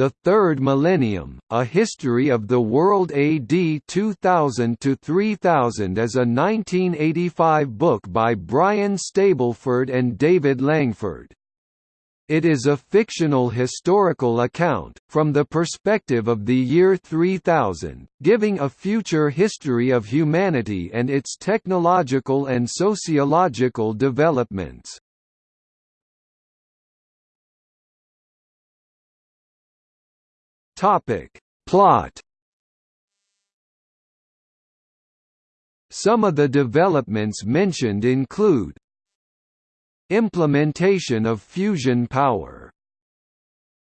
The Third Millennium, A History of the World AD 2000–3000 is a 1985 book by Brian Stableford and David Langford. It is a fictional historical account, from the perspective of the year 3000, giving a future history of humanity and its technological and sociological developments. Plot Some of the developments mentioned include Implementation of fusion power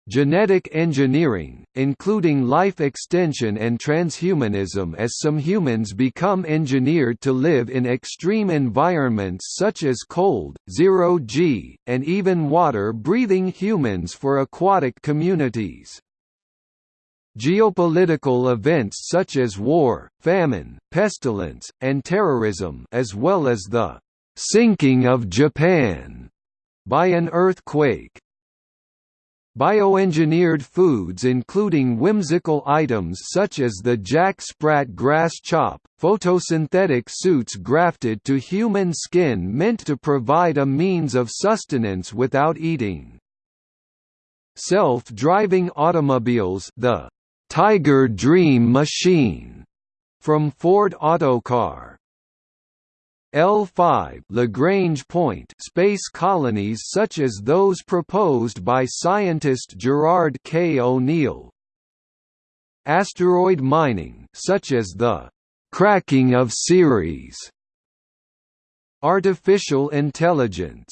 Genetic engineering, including life extension and transhumanism as some humans become engineered to live in extreme environments such as cold, zero-G, and even water-breathing humans for aquatic communities. Geopolitical events such as war, famine, pestilence, and terrorism as well as the sinking of Japan by an earthquake. Bioengineered foods including whimsical items such as the Jack Sprat grass chop, photosynthetic suits grafted to human skin meant to provide a means of sustenance without eating. Self-driving automobiles the Tiger Dream Machine from Ford Autocar L5 Lagrange point space colonies such as those proposed by scientist Gerard K. O'Neill. Asteroid mining such as the cracking of Ceres. Artificial intelligence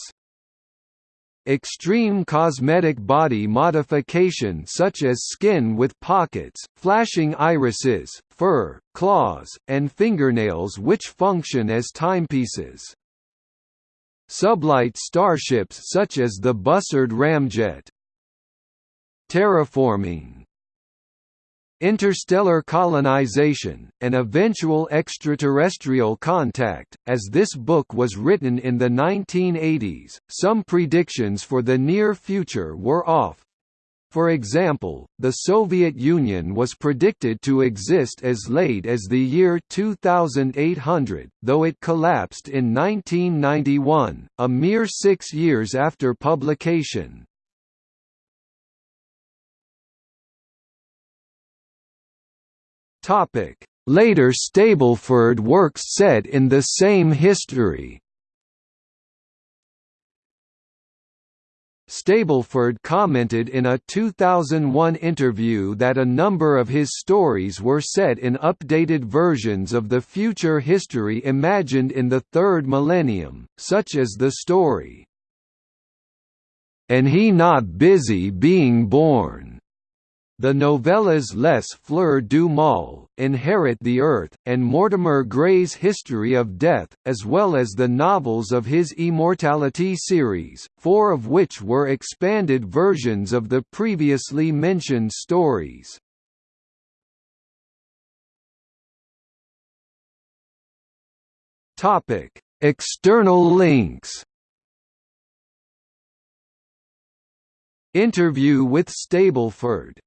Extreme cosmetic body modification such as skin with pockets, flashing irises, fur, claws, and fingernails which function as timepieces. Sublight starships such as the Bussard ramjet. Terraforming interstellar colonization, and eventual extraterrestrial contact. As this book was written in the 1980s, some predictions for the near future were off. For example, the Soviet Union was predicted to exist as late as the year 2800, though it collapsed in 1991, a mere six years after publication. Later Stableford works set in the same history. Stableford commented in a 2001 interview that a number of his stories were set in updated versions of the future history imagined in the third millennium, such as the story, "'And he not busy being born' The novellas Les Fleurs du Mal, Inherit the Earth, and Mortimer Gray's History of Death, as well as the novels of his Immortality series, four of which were expanded versions of the previously mentioned stories. External links Interview with Stableford